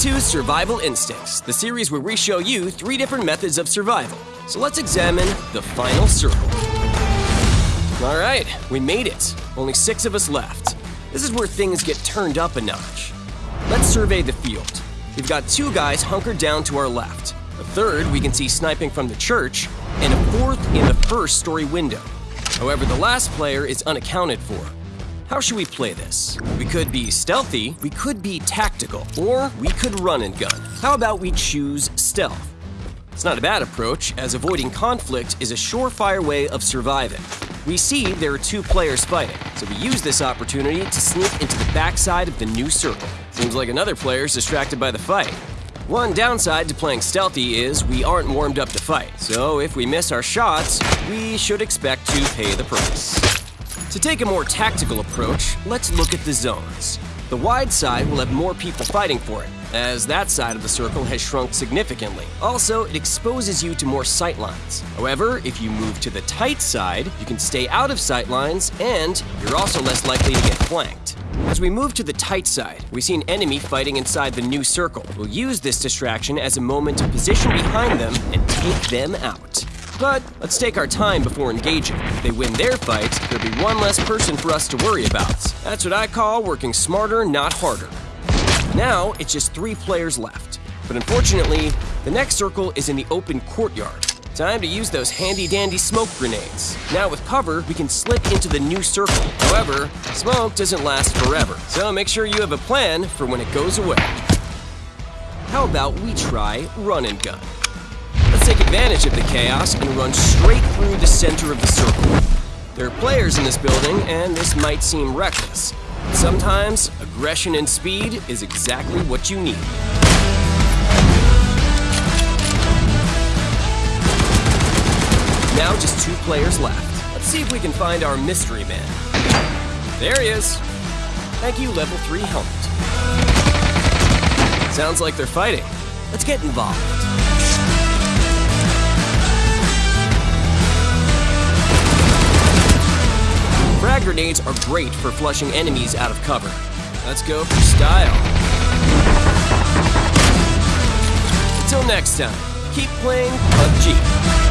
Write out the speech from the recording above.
to Survival Instincts, the series where we show you three different methods of survival. So let's examine the final circle. All right, we made it. Only six of us left. This is where things get turned up a notch. Let's survey the field. We've got two guys hunkered down to our left. A third we can see sniping from the church, and a fourth in the first story window. However, the last player is unaccounted for. How should we play this? We could be stealthy, we could be tactical, or we could run and gun. How about we choose stealth? It's not a bad approach, as avoiding conflict is a surefire way of surviving. We see there are two players fighting, so we use this opportunity to sneak into the backside of the new circle. Seems like another player is distracted by the fight. One downside to playing stealthy is we aren't warmed up to fight, so if we miss our shots, we should expect to pay the price. To take a more tactical approach, let's look at the zones. The wide side will have more people fighting for it, as that side of the circle has shrunk significantly. Also, it exposes you to more sightlines. However, if you move to the tight side, you can stay out of sightlines, and you're also less likely to get flanked. As we move to the tight side, we see an enemy fighting inside the new circle. We'll use this distraction as a moment to position behind them and take them out. But let's take our time before engaging. If they win their fight, there'll be one less person for us to worry about. That's what I call working smarter, not harder. Now, it's just three players left. But unfortunately, the next circle is in the open courtyard. Time to use those handy-dandy smoke grenades. Now with cover, we can slip into the new circle. However, smoke doesn't last forever, so make sure you have a plan for when it goes away. How about we try run and gun? Take advantage of the chaos and run straight through the center of the circle. There are players in this building, and this might seem reckless. Sometimes, aggression and speed is exactly what you need. Now just two players left. Let's see if we can find our mystery man. There he is. Thank you, level 3 helmet. Sounds like they're fighting. Let's get involved. Frag grenades are great for flushing enemies out of cover. Let's go for style. Until next time, keep playing PUBG.